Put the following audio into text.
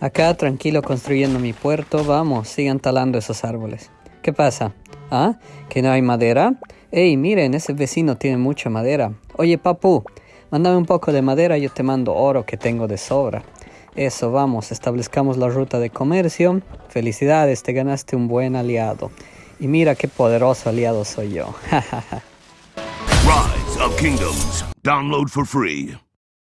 Acá tranquilo construyendo mi puerto. Vamos, sigan talando esos árboles. ¿Qué pasa? ¿Ah? ¿Que no hay madera? Ey, miren, ese vecino tiene mucha madera. Oye, papu, mándame un poco de madera, yo te mando oro que tengo de sobra. Eso, vamos, establezcamos la ruta de comercio. Felicidades, te ganaste un buen aliado. Y mira qué poderoso aliado soy yo. Rise of Kingdoms. Download for free.